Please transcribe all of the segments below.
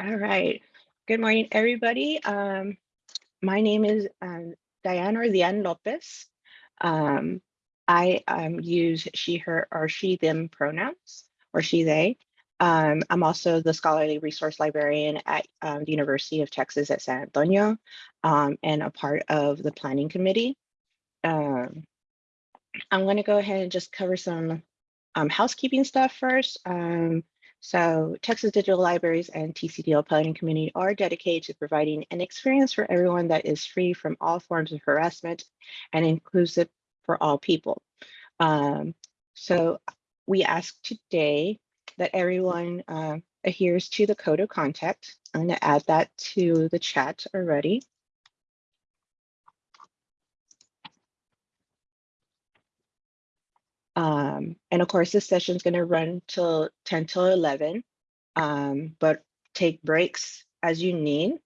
All right. Good morning, everybody. Um, my name is um, Diana Lian Lopez. Um, I um, use she, her, or she, them pronouns, or she, they. Um, I'm also the scholarly resource librarian at um, the University of Texas at San Antonio and a part of the planning committee. I'm going to go ahead and just cover some housekeeping stuff first. So Texas Digital Libraries and TCDL Planning Community are dedicated to providing an experience for everyone that is free from all forms of harassment and inclusive for all people. Um, so we ask today that everyone uh, adheres to the code of contact. I'm going to add that to the chat already. Um, and of course, this session is going to run till 10 till 11, um, but take breaks as you need.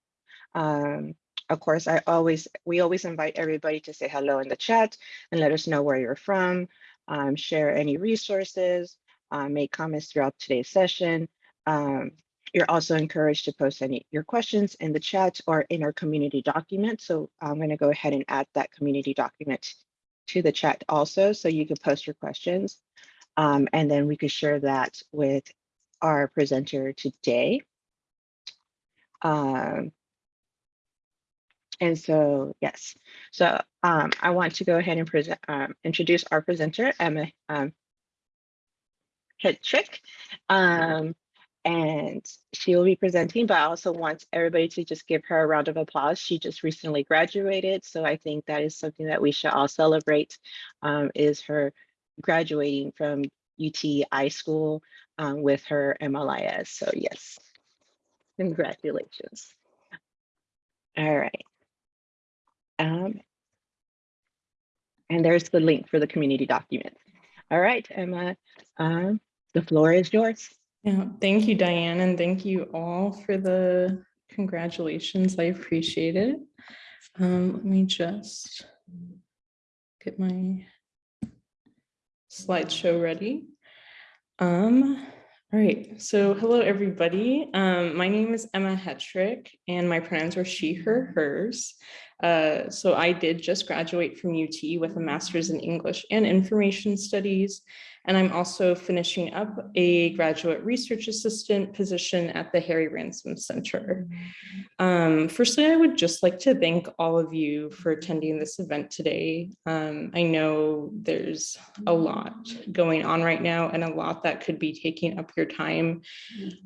Um, of course, I always we always invite everybody to say hello in the chat and let us know where you're from, um, share any resources, uh, make comments throughout today's session. Um, you're also encouraged to post any your questions in the chat or in our community document. So I'm going to go ahead and add that community document to the chat also, so you can post your questions. Um, and then we could share that with our presenter today. Um, and so, yes, so um, I want to go ahead and present, um, introduce our presenter, Emma um, Hetrick. Um, and she will be presenting, but I also want everybody to just give her a round of applause. She just recently graduated, so I think that is something that we should all celebrate, um, is her graduating from UT School um, with her MLIS. So yes, congratulations. All right. Um, and there's the link for the community document. All right, Emma, um, the floor is yours. Yeah, thank you, Diane, and thank you all for the congratulations. I appreciate it. Um, let me just get my slideshow ready. Um, all right, so hello, everybody. Um, my name is Emma Hetrick, and my pronouns are she, her, hers. Uh, so I did just graduate from UT with a master's in English and information studies and I'm also finishing up a graduate research assistant position at the Harry Ransom Center. Um, firstly, I would just like to thank all of you for attending this event today. Um, I know there's a lot going on right now and a lot that could be taking up your time.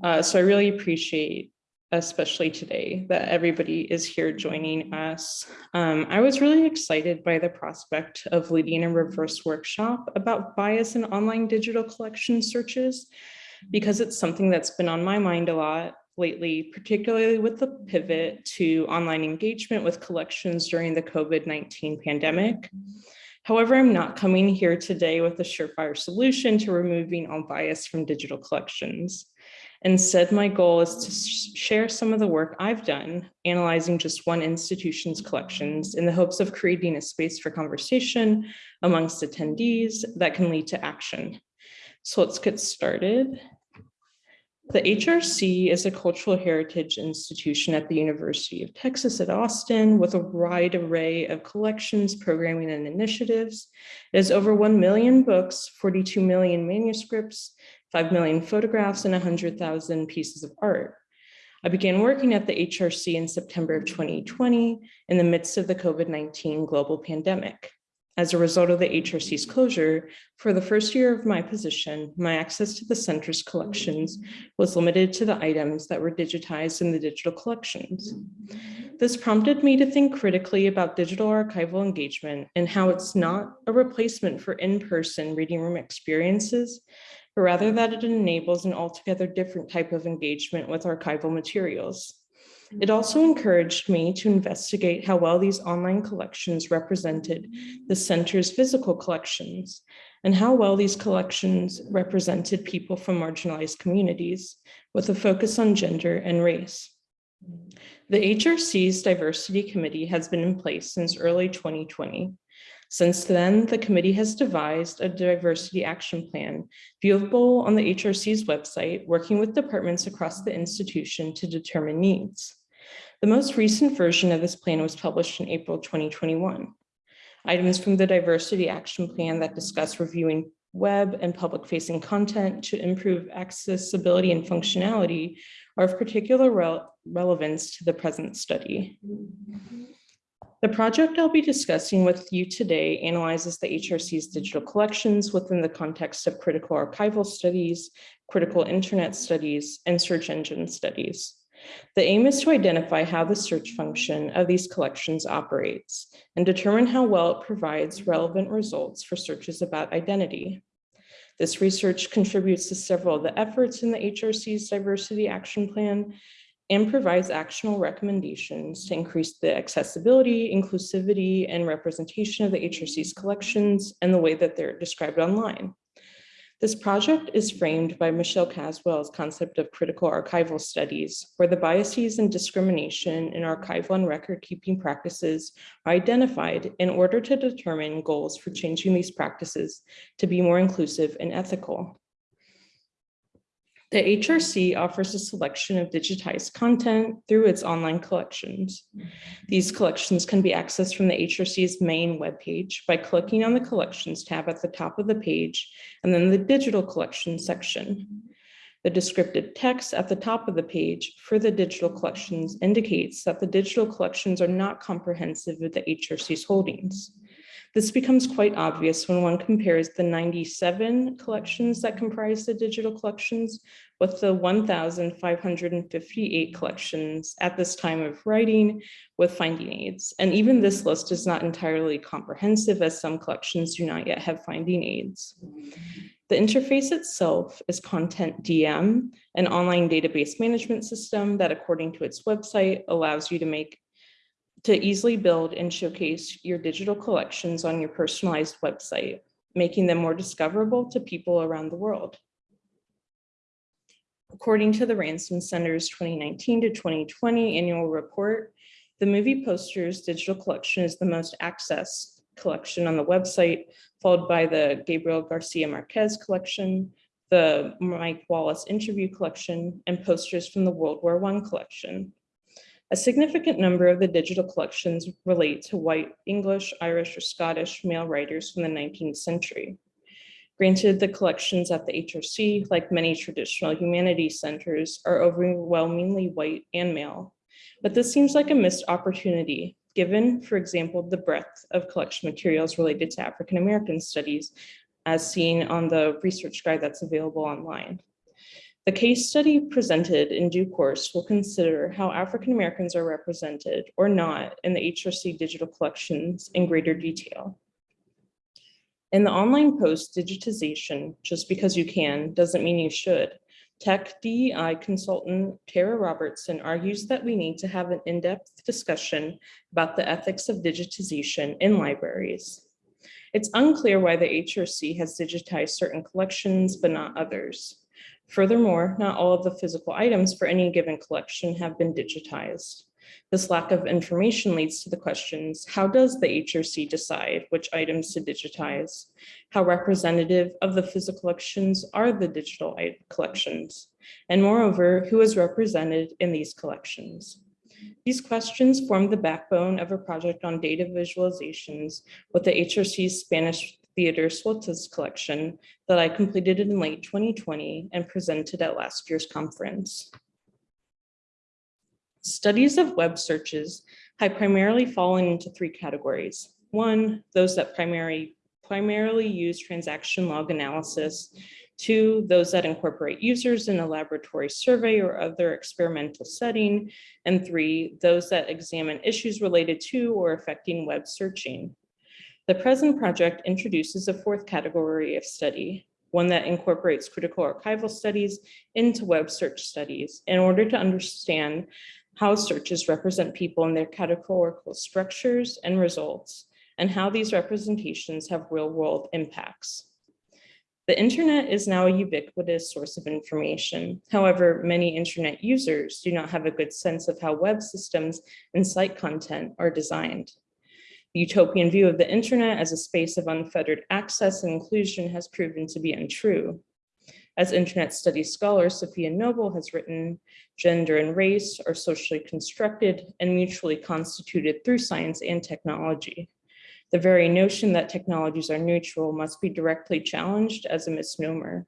Uh, so I really appreciate especially today, that everybody is here joining us. Um, I was really excited by the prospect of leading a reverse workshop about bias in online digital collection searches, because it's something that's been on my mind a lot lately, particularly with the pivot to online engagement with collections during the COVID-19 pandemic. However, I'm not coming here today with a surefire solution to removing all bias from digital collections. Instead, my goal is to share some of the work I've done analyzing just one institution's collections in the hopes of creating a space for conversation amongst attendees that can lead to action. So let's get started. The HRC is a cultural heritage institution at the University of Texas at Austin with a wide array of collections, programming, and initiatives. It has over 1 million books, 42 million manuscripts, 5 million photographs, and 100,000 pieces of art. I began working at the HRC in September of 2020 in the midst of the COVID-19 global pandemic. As a result of the HRC's closure, for the first year of my position, my access to the center's collections was limited to the items that were digitized in the digital collections. This prompted me to think critically about digital archival engagement and how it's not a replacement for in-person reading room experiences, but rather that it enables an altogether different type of engagement with archival materials. It also encouraged me to investigate how well these online collections represented the center's physical collections and how well these collections represented people from marginalized communities with a focus on gender and race. The HRC's diversity committee has been in place since early 2020. Since then, the committee has devised a diversity action plan viewable on the HRC's website, working with departments across the institution to determine needs. The most recent version of this plan was published in April 2021. Items from the diversity action plan that discuss reviewing web and public facing content to improve accessibility and functionality are of particular rel- relevance to the present study. The project I'll be discussing with you today analyzes the HRC's digital collections within the context of critical archival studies, critical internet studies, and search engine studies. The aim is to identify how the search function of these collections operates and determine how well it provides relevant results for searches about identity. This research contributes to several of the efforts in the HRC's diversity action plan and provides actionable recommendations to increase the accessibility, inclusivity, and representation of the HRC's collections and the way that they're described online. This project is framed by Michelle Caswell's concept of critical archival studies, where the biases and discrimination in archival and record-keeping practices are identified in order to determine goals for changing these practices to be more inclusive and ethical. The HRC offers a selection of digitized content through its online collections. Mm-hmm. These collections can be accessed from the HRC's main webpage by clicking on the Collections tab at the top of the page and then the Digital Collections section. The descriptive text at the top of the page for the digital collections indicates that the digital collections are not comprehensive of the HRC's holdings. This becomes quite obvious when one compares the 97 collections that comprise the digital collections with the 1,558 collections at this time of writing with finding aids. And even this list is not entirely comprehensive as some collections do not yet have finding aids. The interface itself is CONTENTdm, an online database management system that according to its website allows you to make to easily build and showcase your digital collections on your personalized website, making them more discoverable to people around the world. According to the Ransom Center's 2019 to 2020 annual report, the movie posters digital collection is the most accessed collection on the website, followed by the Gabriel Garcia Marquez collection, the Mike Wallace interview collection, and posters from the World War I collection. A significant number of the digital collections relate to white English, Irish, or Scottish male writers from the 19th century. Granted, the collections at the HRC, like many traditional humanities centers, are overwhelmingly white and male. But this seems like a missed opportunity, given, for example, the breadth of collection materials related to African American studies, as seen on the research guide that's available online. The case study presented in due course will consider how African Americans are represented or not in the HRC digital collections in greater detail. In the online post digitization, just because you can doesn't mean you should. Tech DEI consultant Tara Robertson argues that we need to have an in-depth discussion about the ethics of digitization in libraries. It's unclear why the HRC has digitized certain collections, but not others. Furthermore, not all of the physical items for any given collection have been digitized. This lack of information leads to the questions, how does the HRC decide which items to digitize? How representative of the physical collections are the digital collections? And moreover, who is represented in these collections? These questions form the backbone of a project on data visualizations with the HRC's Spanish Theater Sueltas collection that I completed in late 2020 and presented at last year's conference. Studies of web searches have primarily fallen into three categories. One, those that primarily, primarily use transaction log analysis. Two, those that incorporate users in a laboratory survey or other experimental setting. And three, those that examine issues related to or affecting web searching. The present project introduces a fourth category of study, one that incorporates critical archival studies into web search studies in order to understand how searches represent people in their categorical structures and results, and how these representations have real world impacts. The internet is now a ubiquitous source of information. However, many internet users do not have a good sense of how web systems and site content are designed. The utopian view of the internet as a space of unfettered access and inclusion has proven to be untrue. As internet studies scholar Safiya Noble has written, gender and race are socially constructed and mutually constituted through science and technology. The very notion that technologies are neutral must be directly challenged as a misnomer.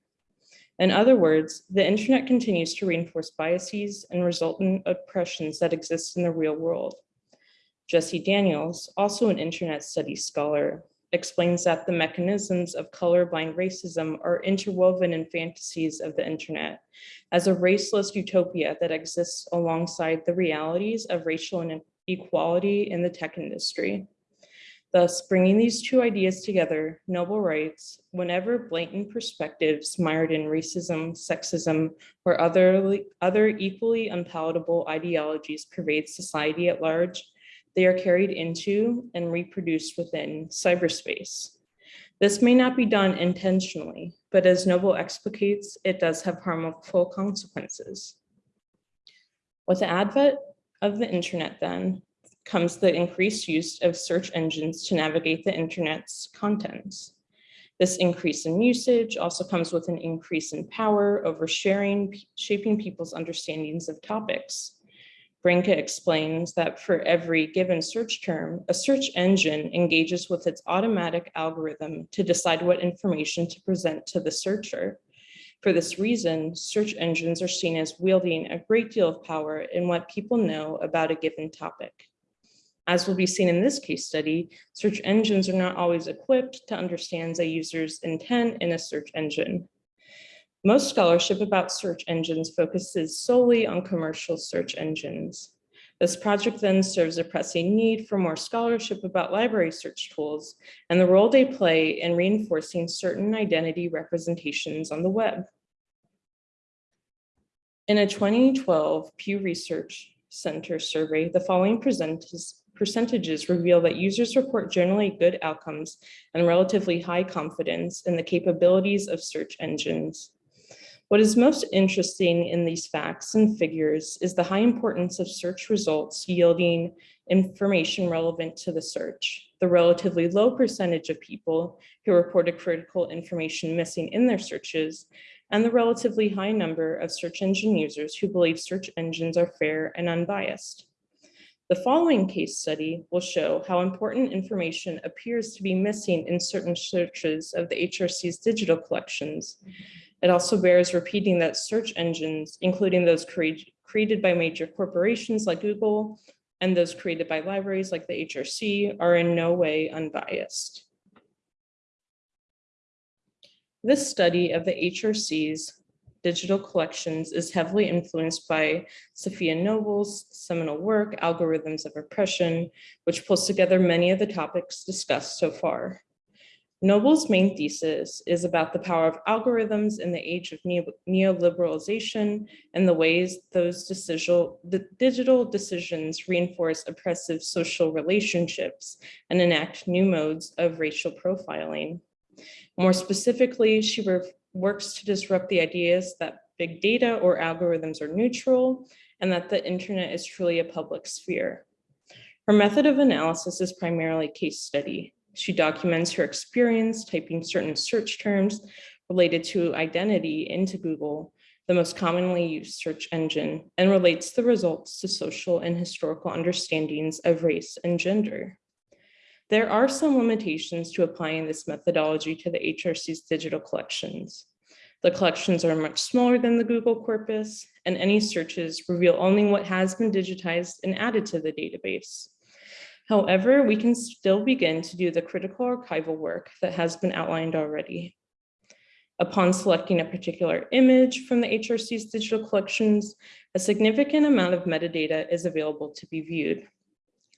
In other words, the internet continues to reinforce biases and resultant oppressions that exist in the real world. Jessie Daniels, also an internet studies scholar, explains that the mechanisms of colorblind racism are interwoven in fantasies of the internet as a raceless utopia that exists alongside the realities of racial inequality in the tech industry. Thus, bringing these two ideas together, Noble writes, whenever blatant perspectives mired in racism, sexism, or other, other equally unpalatable ideologies pervade society at large, they are carried into and reproduced within cyberspace. This may not be done intentionally, but as Noble explicates, it does have harmful consequences. With the advent of the internet then, comes the increased use of search engines to navigate the internet's contents. This increase in usage also comes with an increase in power over sharing, shaping people's understandings of topics. Brinke explains that for every given search term, a search engine engages with its automatic algorithm to decide what information to present to the searcher. For this reason, search engines are seen as wielding a great deal of power in what people know about a given topic. As will be seen in this case study, search engines are not always equipped to understand a user's intent in a search engine. Most scholarship about search engines focuses solely on commercial search engines. This project then serves a pressing need for more scholarship about library search tools and the role they play in reinforcing certain identity representations on the web. In a 2012 Pew Research Center survey, the following percentages reveal that users report generally good outcomes and relatively high confidence in the capabilities of search engines. What is most interesting in these facts and figures is the high importance of search results yielding information relevant to the search. The relatively low percentage of people who reported critical information missing in their searches and the relatively high number of search engine users who believe search engines are fair and unbiased. The following case study will show how important information appears to be missing in certain searches of the HRC's digital collections. It also bears repeating that search engines, including those create, created by major corporations like Google and those created by libraries like the HRC are in no way unbiased. This study of the HRC's digital collections is heavily influenced by Safiya Noble's seminal work, Algorithms of Oppression, which pulls together many of the topics discussed so far. Noble's main thesis is about the power of algorithms in the age of neoliberalization and the ways those the digital decisions reinforce oppressive social relationships and enact new modes of racial profiling. More specifically, she works to disrupt the ideas that big data or algorithms are neutral and that the internet is truly a public sphere. Her method of analysis is primarily case study. She documents her experience typing certain search terms related to identity into Google, the most commonly used search engine, and relates the results to social and historical understandings of race and gender. There are some limitations to applying this methodology to the HRC's digital collections. The collections are much smaller than the Google corpus, and any searches reveal only what has been digitized and added to the database. However, we can still begin to do the critical archival work that has been outlined already. Upon selecting a particular image from the HRC's digital collections, a significant amount of metadata is available to be viewed.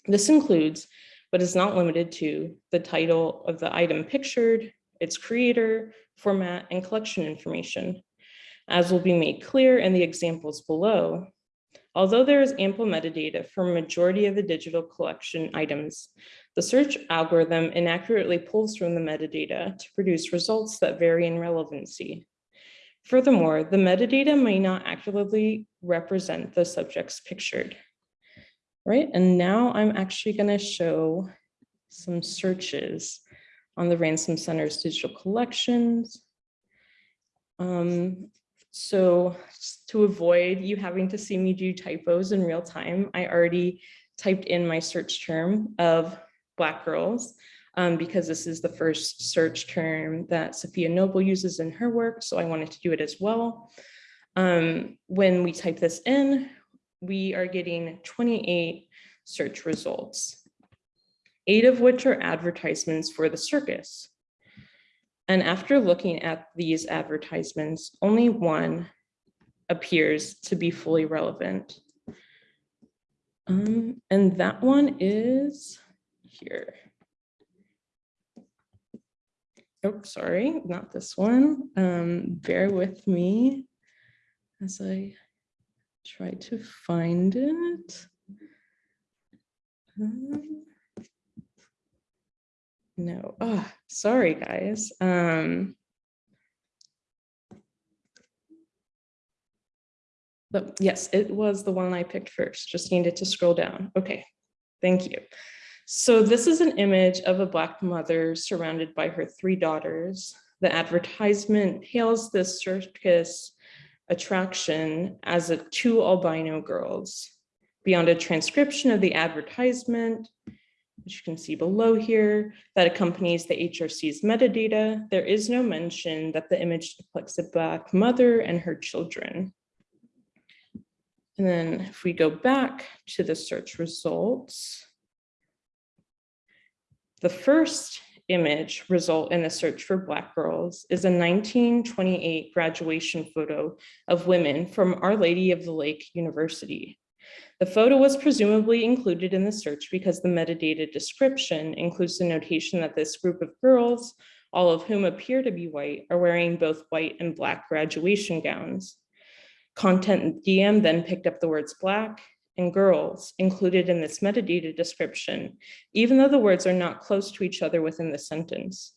This includes but is not limited to the title of the item pictured, its creator, format, and collection information. As will be made clear in the examples below, although there is ample metadata for a majority of the digital collection items, the search algorithm inaccurately pulls from the metadata to produce results that vary in relevancy. Furthermore, the metadata may not accurately represent the subjects pictured right? And now I'm actually gonna show some searches on the Ransom Center's digital collections. Um, so to avoid you having to see me do typos in real time, I already typed in my search term of Black girls um, because this is the first search term that Safiya Noble uses in her work. So I wanted to do it as well. Um, when we type this in, we are getting 28 search results, eight of which are advertisements for the circus. And after looking at these advertisements, only one appears to be fully relevant. Um, and that one is here. Oh, sorry, not this one. Um, bear with me as I try to find it. Um, no, oh, sorry, guys. Um, but yes, it was the one I picked first, just needed to scroll down. Okay, thank you. So this is an image of a Black mother surrounded by her three daughters. The advertisement hails this circus attraction as a two albino girls. Beyond a transcription of the advertisement, which you can see below here, that accompanies the HRC's metadata, there is no mention that the image depicts a Black mother and her children. And then if we go back to the search results, the first image result in the search for Black girls is a 1928 graduation photo of women from Our Lady of the Lake University. The photo was presumably included in the search because the metadata description includes the notation that this group of girls, all of whom appear to be white, are wearing both white and black graduation gowns. CONTENTdm then picked up the words black and girls included in this metadata description, even though the words are not close to each other within the sentence.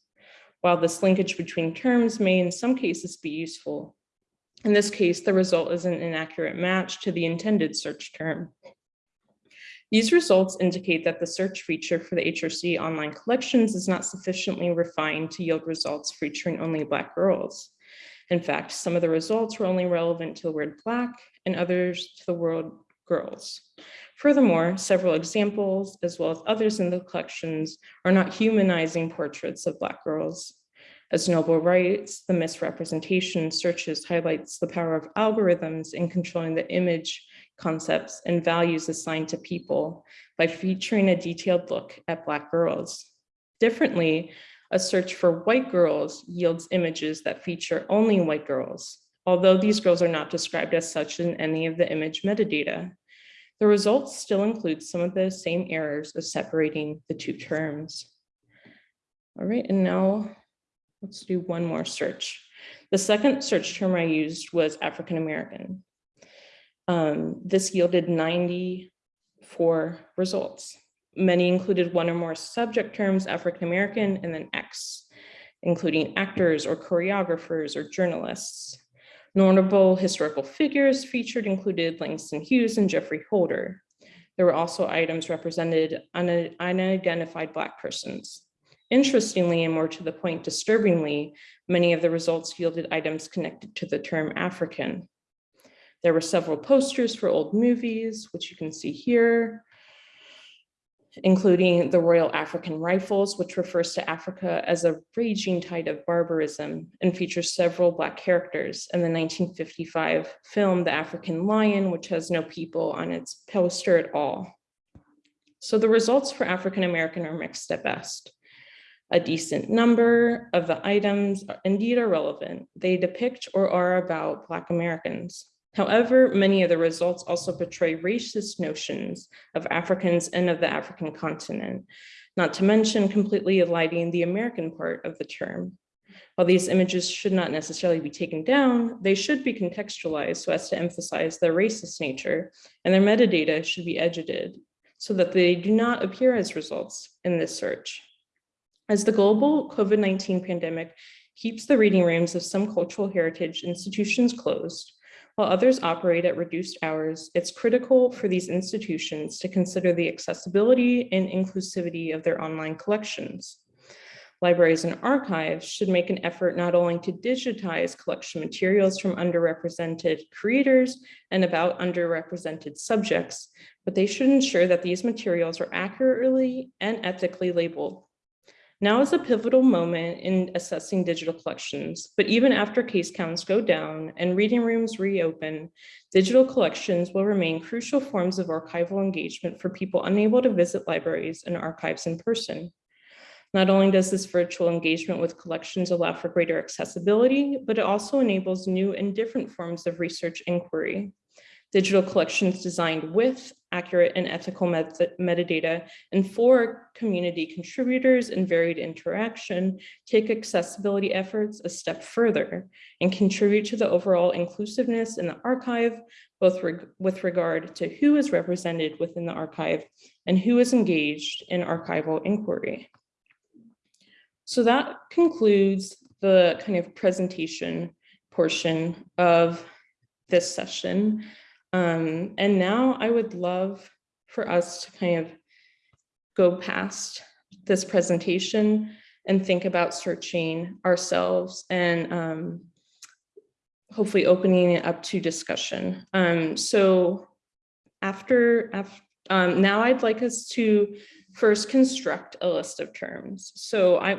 While this linkage between terms may in some cases be useful, in this case, the result is an inaccurate match to the intended search term. These results indicate that the search feature for the HRC online collections is not sufficiently refined to yield results featuring only Black girls. In fact, some of the results were only relevant to the word Black and others to the word girls. Furthermore, several examples, as well as others in the collections, are not humanizing portraits of Black girls. As Noble writes, the misrepresentation searches highlights the power of algorithms in controlling the image concepts and values assigned to people by featuring a detailed look at Black girls. Differently, a search for white girls yields images that feature only white girls, although these girls are not described as such in any of the image metadata. The results still include some of the same errors of separating the two terms. All right, and now Let's do one more search. The second search term I used was African American. Um, this yielded 94 results. Many included one or more subject terms, African American, and then X, including actors or choreographers or journalists. Notable historical figures featured included Langston Hughes and Geoffrey Holder. There were also items represented unidentified Black persons. Interestingly, and more to the point, disturbingly, many of the results yielded items connected to the term African. There were several posters for old movies, which you can see here, including the Royal African Rifles, which refers to Africa as a raging tide of barbarism and features several Black characters in the 1955 film, The African Lion, which has no people on its poster at all. So the results for African American are mixed at best. A decent number of the items indeed are relevant. They depict or are about Black Americans. However, many of the results also portray racist notions of Africans and of the African continent, not to mention completely eliding the American part of the term. While these images should not necessarily be taken down, they should be contextualized so as to emphasize their racist nature, and their metadata should be edited so that they do not appear as results in this search. As the global COVID-19 pandemic keeps the reading rooms of some cultural heritage institutions closed, While others operate at reduced hours, it's critical for these institutions to consider the accessibility and inclusivity of their online collections. Libraries and archives should make an effort not only to digitize collection materials from underrepresented creators and about underrepresented subjects, but they should ensure that these materials are accurately and ethically labeled. Now is a pivotal moment in assessing digital collections, but even after case counts go down and reading rooms reopen, digital collections will remain crucial forms of archival engagement for people unable to visit libraries and archives in person. Not only does this virtual engagement with collections allow for greater accessibility, but it also enables new and different forms of research inquiry. Digital collections designed with accurate and ethical met- metadata and for community contributors and varied interaction take accessibility efforts a step further and contribute to the overall inclusiveness in the archive, both reg- with regard to who is represented within the archive and who is engaged in archival inquiry. So that concludes the kind of presentation portion of this session. Um, and now I would love for us to kind of go past this presentation and think about searching ourselves and um, hopefully opening it up to discussion. Um, so after, af- um, now I'd like us to first construct a list of terms. So I,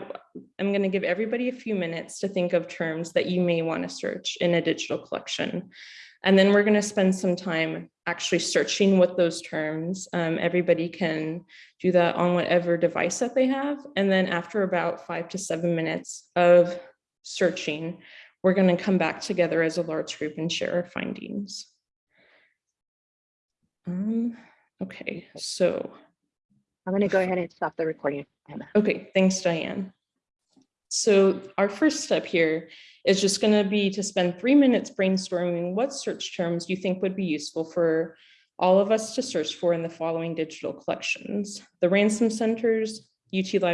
I'm going to give everybody a few minutes to think of terms that you may want to search in a digital collection. And then we're going to spend some time actually searching with those terms. Um, everybody can do that on whatever device that they have. And then after about five to seven minutes of searching, we're going to come back together as a large group and share our findings. Um, okay, so I'm going to go ahead and stop the recording. Emma. Okay, thanks, Diane. So our first step here is just going to be to spend three minutes brainstorming what search terms you think would be useful for all of us to search for in the following digital collections. The ransom centers, UT Library